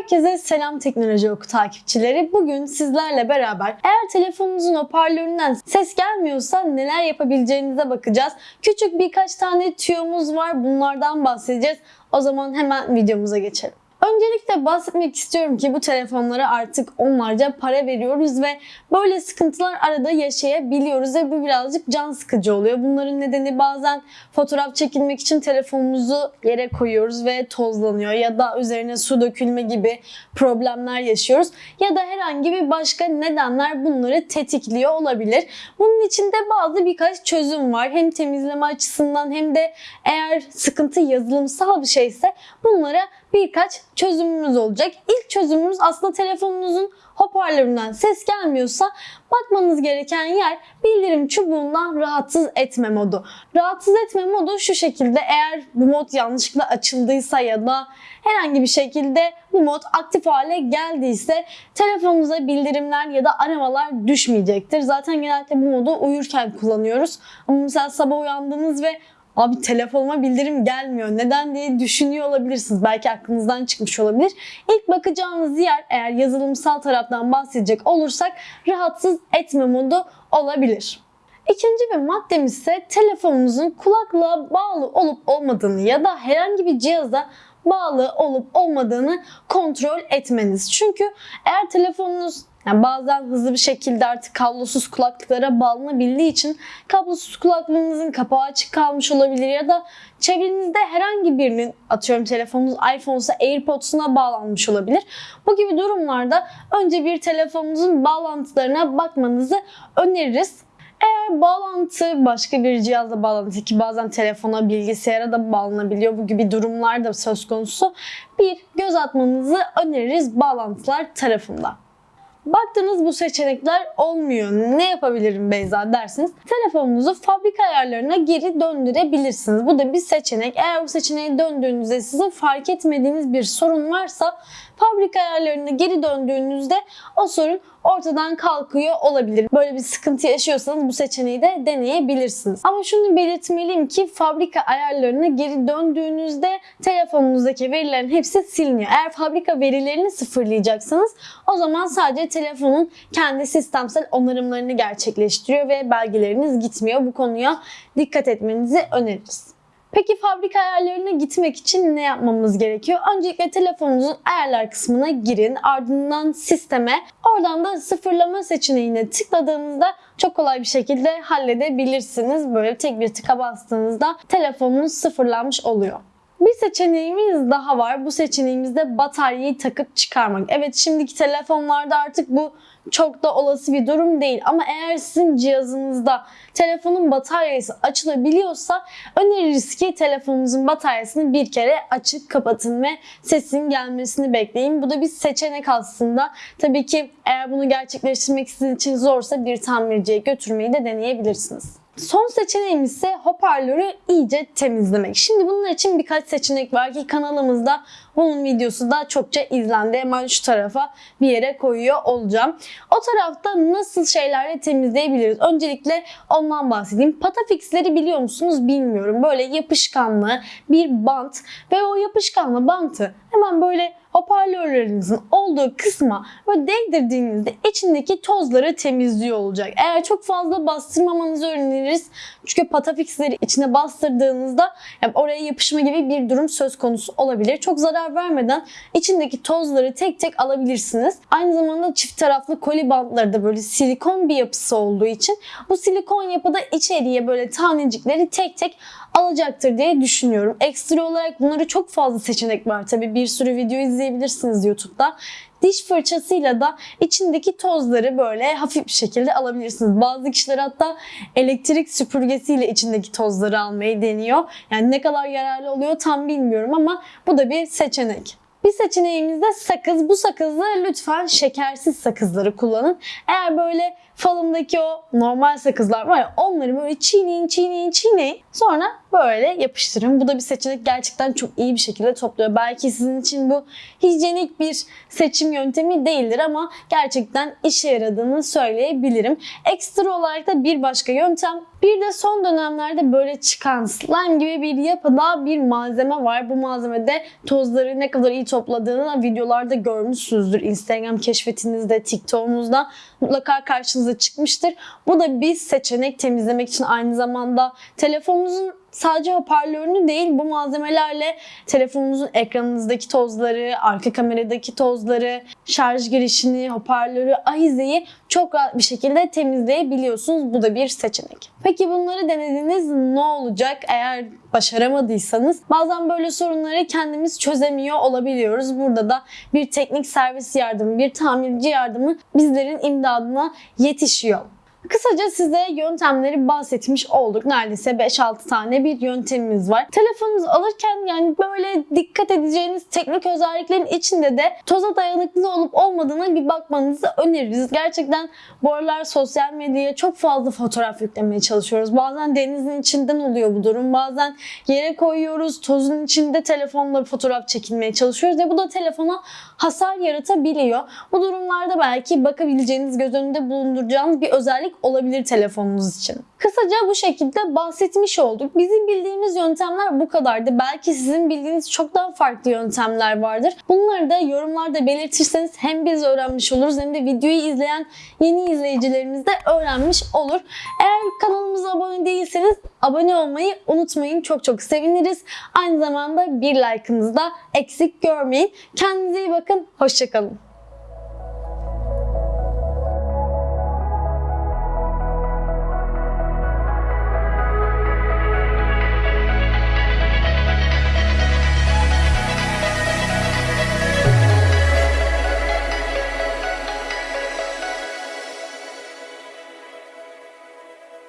Herkese selam teknoloji oku takipçileri. Bugün sizlerle beraber eğer telefonunuzun hoparlöründen ses gelmiyorsa neler yapabileceğinize bakacağız. Küçük birkaç tane tüyomuz var. Bunlardan bahsedeceğiz. O zaman hemen videomuza geçelim. Öncelikle bahsetmek istiyorum ki bu telefonlara artık onlarca para veriyoruz ve böyle sıkıntılar arada yaşayabiliyoruz ve bu birazcık can sıkıcı oluyor. Bunların nedeni bazen fotoğraf çekilmek için telefonumuzu yere koyuyoruz ve tozlanıyor ya da üzerine su dökülme gibi problemler yaşıyoruz ya da herhangi bir başka nedenler bunları tetikliyor olabilir. Bunun için de bazı birkaç çözüm var. Hem temizleme açısından hem de eğer sıkıntı yazılımsal bir şeyse bunlara birkaç çözümümüz olacak. İlk çözümümüz aslında telefonunuzun hoparlöründen ses gelmiyorsa bakmanız gereken yer bildirim çubuğundan rahatsız etme modu. Rahatsız etme modu şu şekilde eğer bu mod yanlışlıkla açıldıysa ya da herhangi bir şekilde bu mod aktif hale geldiyse telefonunuza bildirimler ya da aramalar düşmeyecektir. Zaten genellikle bu modu uyurken kullanıyoruz. Ama mesela sabah uyandınız ve abi telefonuma bildirim gelmiyor neden diye düşünüyor olabilirsiniz. Belki aklınızdan çıkmış olabilir. İlk bakacağınız yer eğer yazılımsal taraftan bahsedecek olursak rahatsız etme modu olabilir. İkinci bir maddemiz ise telefonunuzun kulaklığa bağlı olup olmadığını ya da herhangi bir cihaza bağlı olup olmadığını kontrol etmeniz. Çünkü eğer telefonunuz yani bazen hızlı bir şekilde artık kablosuz kulaklıklara bağlanabildiği için kablosuz kulaklığınızın kapağı açık kalmış olabilir ya da çevrenizde herhangi birinin atıyorum telefonunuz iPhone ise AirPods'una bağlanmış olabilir. Bu gibi durumlarda önce bir telefonunuzun bağlantılarına bakmanızı öneririz. Eğer bağlantı başka bir cihazla bağlantı ki bazen telefona, bilgisayara da bağlanabiliyor. Bu gibi durumlar da söz konusu. Bir göz atmanızı öneririz bağlantılar tarafından. Baktınız bu seçenekler olmuyor. Ne yapabilirim Beyza dersiniz. Telefonunuzu fabrika ayarlarına geri döndürebilirsiniz. Bu da bir seçenek. Eğer bu seçeneği döndüğünüzde sizin fark etmediğiniz bir sorun varsa fabrika ayarlarına geri döndüğünüzde o sorun ortadan kalkıyor olabilir. Böyle bir sıkıntı yaşıyorsanız bu seçeneği de deneyebilirsiniz. Ama şunu belirtmeliyim ki fabrika ayarlarına geri döndüğünüzde telefonunuzdaki verilerin hepsi siliniyor. Eğer fabrika verilerini sıfırlayacaksanız o zaman sadece telefonun kendi sistemsel onarımlarını gerçekleştiriyor ve belgeleriniz gitmiyor. Bu konuya dikkat etmenizi öneririz. Peki fabrika ayarlarına gitmek için ne yapmamız gerekiyor? Öncelikle telefonunuzun ayarlar kısmına girin. Ardından sisteme, oradan da sıfırlama seçeneğine tıkladığınızda çok kolay bir şekilde halledebilirsiniz. Böyle tek bir tıka bastığınızda telefonunuz sıfırlanmış oluyor. Bir seçeneğimiz daha var. Bu seçeneğimizde bataryayı takıp çıkarmak. Evet şimdiki telefonlarda artık bu çok da olası bir durum değil. Ama eğer sizin cihazınızda telefonun bataryası açılabiliyorsa öneririz ki telefonunuzun bataryasını bir kere açık kapatın ve sesin gelmesini bekleyin. Bu da bir seçenek aslında. Tabii ki eğer bunu gerçekleştirmek sizin için zorsa bir tamirciye götürmeyi de deneyebilirsiniz. Son seçeneğimiz ise hoparlörü iyice temizlemek. Şimdi bunun için birkaç seçenek var ki kanalımızda bunun videosu da çokça izlendi. Hemen şu tarafa bir yere koyuyor olacağım. O tarafta nasıl şeylerle temizleyebiliriz? Öncelikle ondan bahsedeyim. Patafix'leri biliyor musunuz bilmiyorum. Böyle yapışkanlı bir bant ve o yapışkanlı bantı hemen böyle hoparlörlerinizin olduğu kısma böyle değdirdiğinizde içindeki tozları temizliyor olacak. Eğer çok fazla bastırmamanızı öneririz. Çünkü patafixleri içine bastırdığınızda yani oraya yapışma gibi bir durum söz konusu olabilir. Çok zarar vermeden içindeki tozları tek tek alabilirsiniz. Aynı zamanda çift taraflı koli bantları da böyle silikon bir yapısı olduğu için bu silikon yapıda içeriye böyle tanecikleri tek tek alacaktır diye düşünüyorum. Ekstra olarak bunları çok fazla seçenek var. Tabi bir sürü video izleyebilirsiniz YouTube'da. Diş fırçasıyla da içindeki tozları böyle hafif bir şekilde alabilirsiniz. Bazı kişiler hatta elektrik süpürgesiyle içindeki tozları almayı deniyor. Yani ne kadar yararlı oluyor tam bilmiyorum ama bu da bir seçenek. Bir seçeneğimiz de sakız. Bu sakızı lütfen şekersiz sakızları kullanın. Eğer böyle falımdaki o normal sakızlar var ya onları böyle çiğneyin çiğneyin çiğneyin sonra böyle yapıştırın. Bu da bir seçenek gerçekten çok iyi bir şekilde topluyor. Belki sizin için bu hijyenik bir seçim yöntemi değildir ama gerçekten işe yaradığını söyleyebilirim. Ekstra olarak da bir başka yöntem bir de son dönemlerde böyle çıkan slime gibi bir yapıda bir malzeme var. Bu malzemede tozları ne kadar iyi topladığını videolarda görmüşsünüzdür. Instagram keşfetinizde, TikTok'unuzda mutlaka karşınıza çıkmıştır. Bu da bir seçenek temizlemek için aynı zamanda telefonunuzun sadece hoparlörünü değil bu malzemelerle telefonunuzun ekranınızdaki tozları, arka kameradaki tozları, şarj girişini, hoparlörü, ahizeyi çok rahat bir şekilde temizleyebiliyorsunuz. Bu da bir seçenek. Peki bunları denediniz ne olacak eğer başaramadıysanız? Bazen böyle sorunları kendimiz çözemiyor olabiliyoruz. Burada da bir teknik servis yardımı, bir tamirci yardımı bizlerin imdadına yetişiyor. Kısaca size yöntemleri bahsetmiş olduk. Neredeyse 5-6 tane bir yöntemimiz var. Telefonunuzu alırken yani böyle dikkat edeceğiniz teknik özelliklerin içinde de toza dayanıklı olup olmadığına bir bakmanızı öneririz. Gerçekten bu aralar sosyal medyaya çok fazla fotoğraf yüklemeye çalışıyoruz. Bazen denizin içinden oluyor bu durum. Bazen yere koyuyoruz. Tozun içinde telefonla fotoğraf çekilmeye çalışıyoruz ve bu da telefona hasar yaratabiliyor. Bu durumlarda belki bakabileceğiniz, göz önünde bulunduracağınız bir özellik olabilir telefonunuz için. Kısaca bu şekilde bahsetmiş olduk. Bizim bildiğimiz yöntemler bu kadardı. Belki sizin bildiğiniz çok daha farklı yöntemler vardır. Bunları da yorumlarda belirtirseniz hem biz öğrenmiş oluruz hem de videoyu izleyen yeni izleyicilerimiz de öğrenmiş olur. Eğer kanalımıza abone değilseniz abone olmayı unutmayın. Çok çok seviniriz. Aynı zamanda bir like'ınızı da eksik görmeyin. Kendinize iyi bakın. Hoşçakalın.